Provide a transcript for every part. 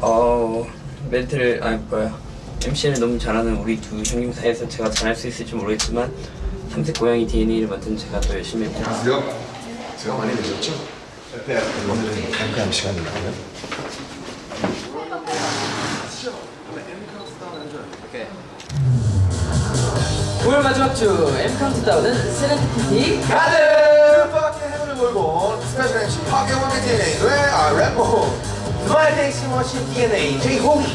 어 멘트를 아니 뭐야 MC를 너무 잘하는 우리 두 형님 사이에서 제가 잘할 수 있을지 모르겠지만 삼색 고양이 DNA를 만든 제가 더 열심히 해보겠습니다. 수영 제가 많이 늦었죠? 네 오늘은 잠깐 시간이나요? 오늘 마지막 주 M 카운트다운은 세렌티티 가드! 밖에 해물을 몰고 스페셜 MC 파괴왕의 DNA 뇌아 랩모 스마일 땡시 머신 DNA 제이홍이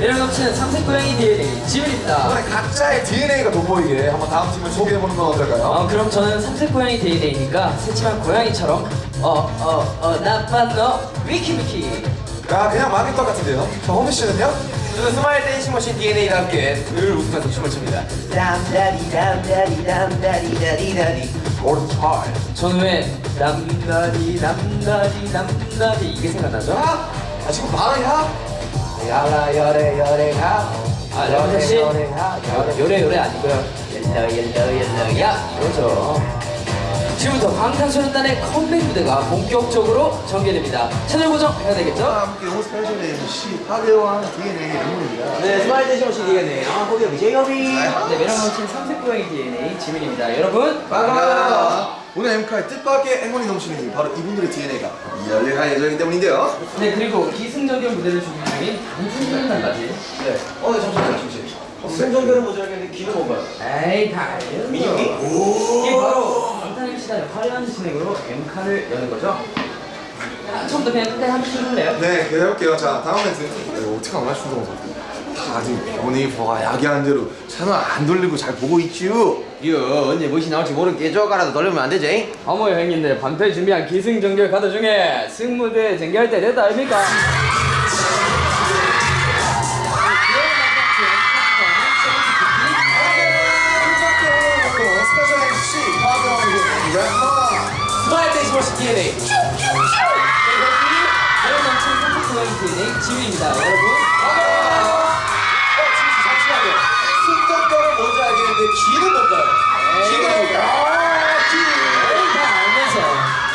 매력 넘치는 삼색 고양이 DNA 지훈입니다. 이번에 각자의 DNA가 돋보이게 한번 다음 팀을 소개해보는 건 어떨까요? 어, 그럼 저는 삼색 고양이 DNA니까 새침한 고양이처럼 어 어 어 나쁜 너 위키 위키 아 그냥 마귀떡 같은데요? 저 호미 씨는요? 저는 스마일 댄싱 머신 DNA와 함께 늘 웃으면서 춤을 춥니다. 람다리 람다리 람다리 다리 다리 오른팔. 저는 왜 남다리 남다리 남다리 이게 생각나죠? 아, 아 지금 바로 야? 야라 열에 열에가. 아 여러분 씨 열에가. 열에 요래 요래 아니고요. 열려 열려 열려 야. 그렇죠. 지금부터 방탄소년단의 컴백 무대가 본격적으로 전개됩니다. 채널 고정해야 되겠죠? 함께 호 스페셜 MC 파괴왕 DNA 랩모입니다. 네 스마일 댄싱 머신 DNA 아 호비 호비 제이호비 네 매력 넘치는 삼색 고양이 DNA 지민입니다. 여러분 반갑습니다 오늘 엠카의 뜻밖의 행운이 넘치는 이유 바로 이분들의 DNA가 열일할 예정이기 때문인데요 네 그리고 기승전결 무대를 준비 중인 방탄소년단까지 네. 어, 네, 잠시만요, 잠시만요. 승전결은 모자라겠는데 귀는 뭔가요? 에이 당연히 민혁이? 이게 바로 방탄 MC단의 화려한 진행으로 M카를 여는 거죠 자, 처음부터 그냥 끝까지 한 번씩 해볼래요? 네 계속해볼게요 자 다음 멘트 이거 어떻게 안 맞춘다고 다들 연예인보가 야기하는 대로 채널 안 돌리고 잘 보고 있지요 이거 언제 무엇이 나올지 모르게 쪼가라도 돌리면 안 되지? 어머 형님들 방패 준비한 기승전결 카드 중에 승무대 전개할 때 됐다 아닙니까? DNA 지휘입니다 여러분 알겠는데 귀는 뭔가요? 귀가 뭔가요? 알면서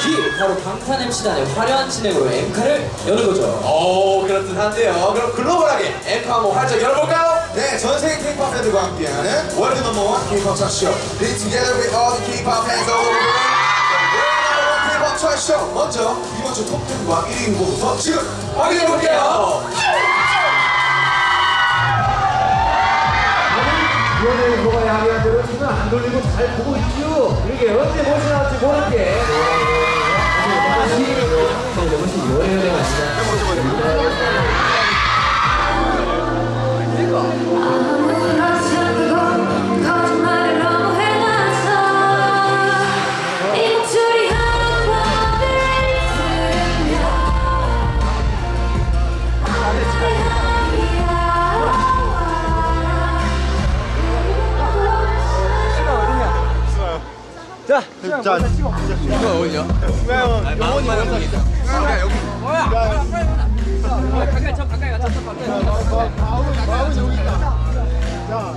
기 바로 방탄 MC단의 화려한 진행으로 엠카를 여는 거죠. 오 그럴듯한데요. 그럼 글로벌하게 엠카 한번 활짝 열어볼까요? 네 전 세계 K-pop 팬들과 함께하는 world number one K-pop chart show Be together with all the K-pop fans all over the world. K-pop 차트쇼 먼저 이번 주 톱10과 1위 후보부터 지금 확인해볼게요 안 돌리고 잘 보고 있죠. 이게 언제 무엇이 나올지 모르게. 거짓말을 가까이 쳐 가까이 가서 가까이 아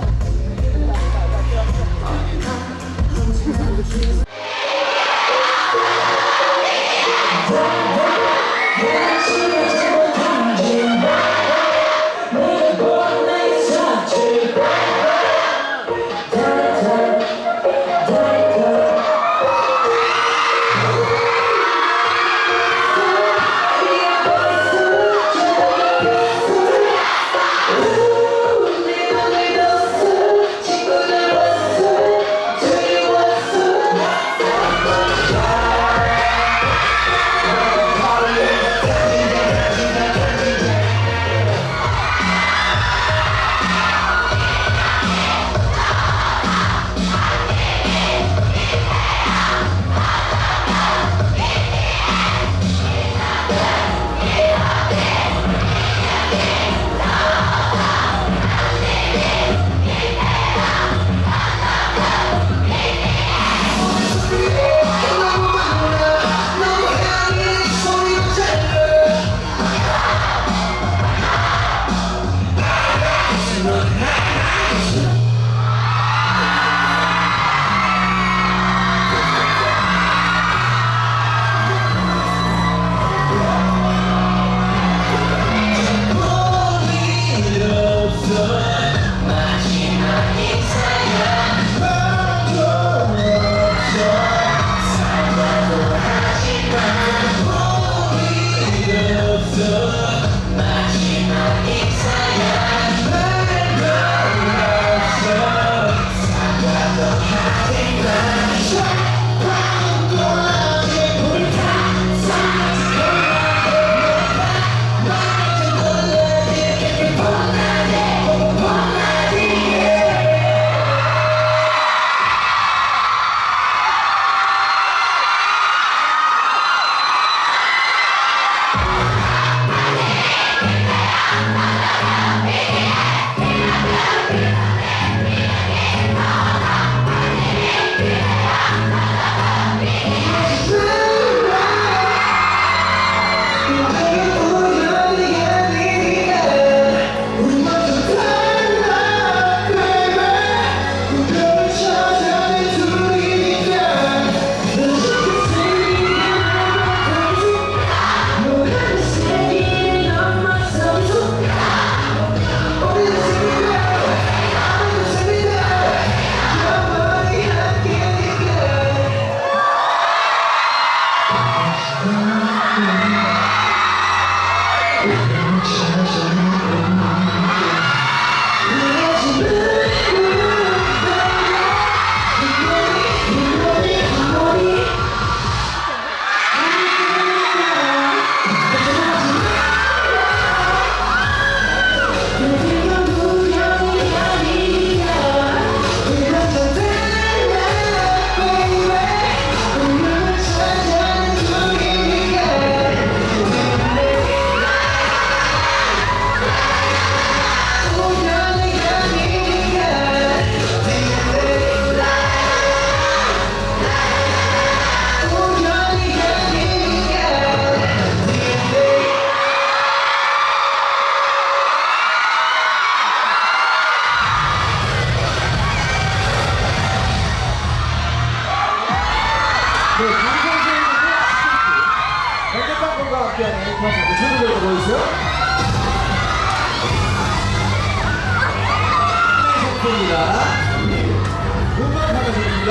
미안해. 최고로 보여주세요. 선수입니다. 음악 하나입니다.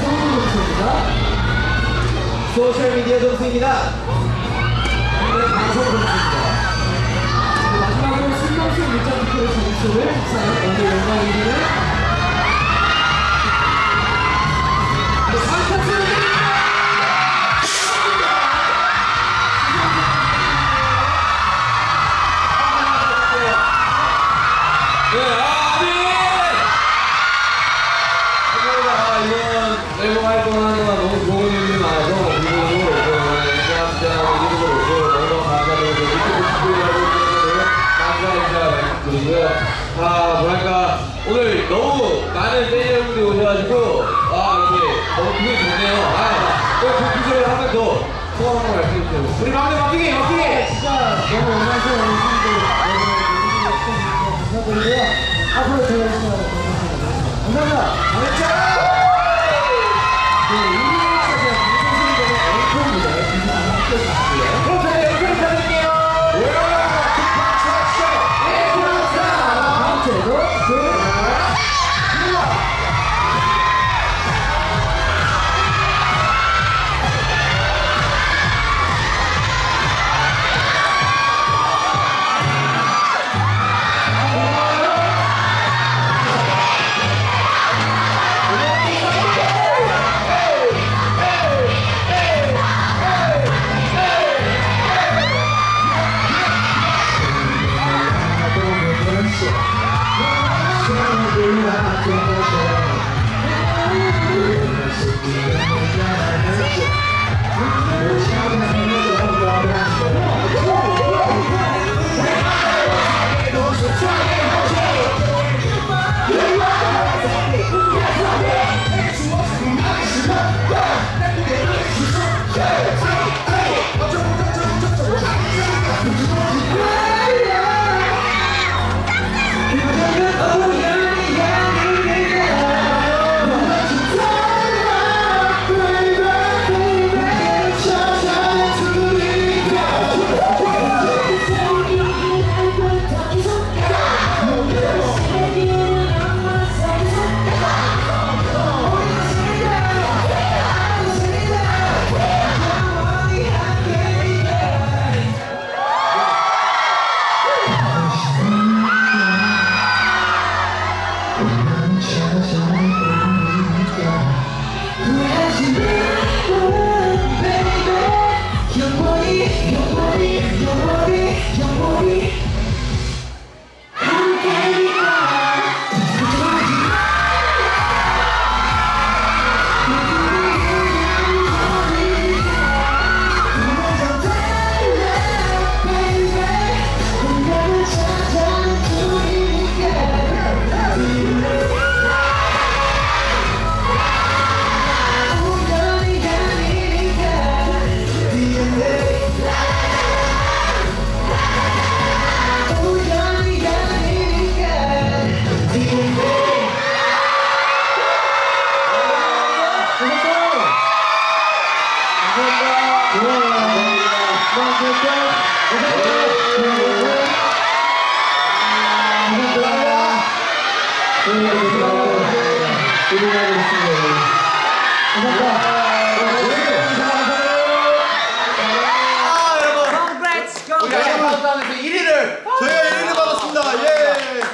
성우 선수입니다. 소셜미디어 선수입니다. 방송 선수입니다. 마지막으로 신경 쓴 문자 투표를 정수를 사연 언제 영광이기는 감사드리고 유튜브 시청자분들에게 감사 인사 말씀드리고요. 아, 뭐랄까 오늘 너무 많은 팬 여러분들이 오셔가지고 아 이렇게 너무 기분이 좋네요. 아, 꼭 복귀를 하면 더 소감 한번 말씀해주세요. 우리 막내 막히기 막히기! 진짜 너무 오늘 분들 감사드리고요. 앞으로 더 열심히 하도록 하겠습니다. 감사합니다. 네,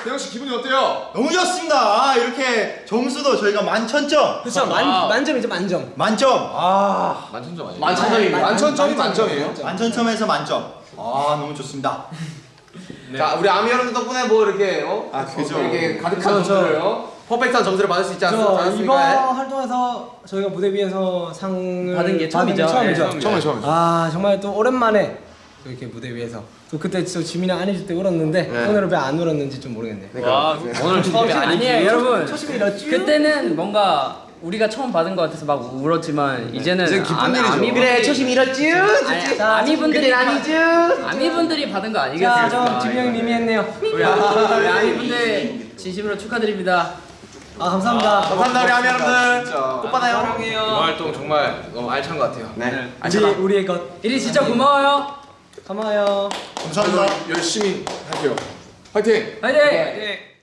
대영 씨 기분이 어때요? 너무 좋습니다. 아, 이렇게 점수도 저희가 만천점. 그렇죠. 만, 만점이죠, 만점. 만점. 아, 만천점입니다. 만천점이 만점이에요? 만천점에서 만점. 아, 너무 좋습니다. 자, 우리 아미 여러분 덕분에 뭐 이렇게 어? 아, 그죠. 이렇게 가득한 점수를 어? 퍼펙트한 점수를 받을 수 있지 않- 저 이번 않았습니까? 활동에서 저희가 무대 위에서 상을 받은 게 처음이죠. 처음이죠. 네, 처음에. 아 정말 또 오랜만에 또 이렇게 무대 위에서 또 그때 저 지민이랑 안 해줄 때 울었는데 오늘은 왜 안 울었는지 좀 모르겠네. 오늘 처음이 아니에요 여러분. 그때는 뭔가 우리가 처음 받은 것 같아서 막 울었지만 이제는 이제 기쁜 아미- 일이죠. 아미분들이- 그래, 초심 잃었지? 아니, 아미 분들이 아니죠? 아미 분들이 받은 거 자, 아니겠습니까? 저 지민 형이 미미했네요. 우리 아- 우리 아미 분들 진심으로 축하드립니다. 아 감사합니다. 감사합니다, 우리 아미 여러분들. 또 받아요. 이번 활동 정말 너무 알찬 것 같아요. 네. 우리 우리의 것. 일이 진짜 고마워요. 고마워요. 감사합니다. 열심히 할게요. 화이팅! 화이팅!